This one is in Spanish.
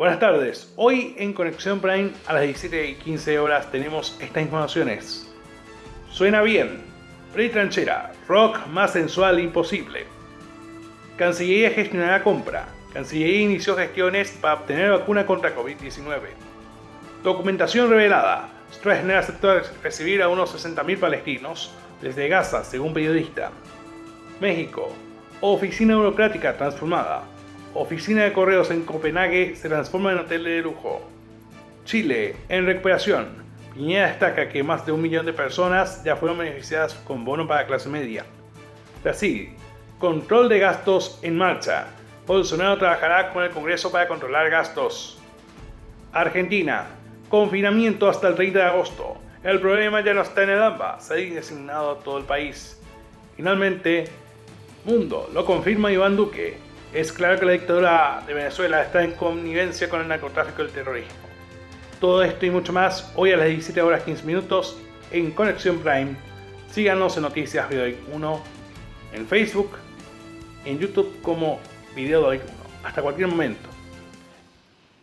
Buenas tardes, hoy en Conexión Prime a las 17 y 15 horas tenemos estas informaciones. Suena bien, Frey Tranchera, rock más sensual imposible. Cancillería gestionará compra. Cancillería inició gestiones para obtener vacuna contra COVID-19. Documentación revelada. Stroessner aceptó recibir a unos 60.000 palestinos desde Gaza, según periodista. México. Oficina burocrática transformada. Oficina de correos en Copenhague se transforma en hotel de lujo. Chile, en recuperación. Piñera destaca que más de un millón de personas ya fueron beneficiadas con bono para clase media. Brasil, control de gastos en marcha. Bolsonaro trabajará con el Congreso para controlar gastos. Argentina, confinamiento hasta el 30 de agosto. El problema ya no está en el AMBA, se ha designado a todo el país. Finalmente, Mundo, lo confirma Iván Duque, es claro que la dictadura de Venezuela está en connivencia con el narcotráfico y el terrorismo. Todo esto y mucho más hoy a las 17 horas 15 minutos en Conexión Prime. Síganos en Noticias Video 1 en Facebook, en YouTube como Video 1. Hasta cualquier momento.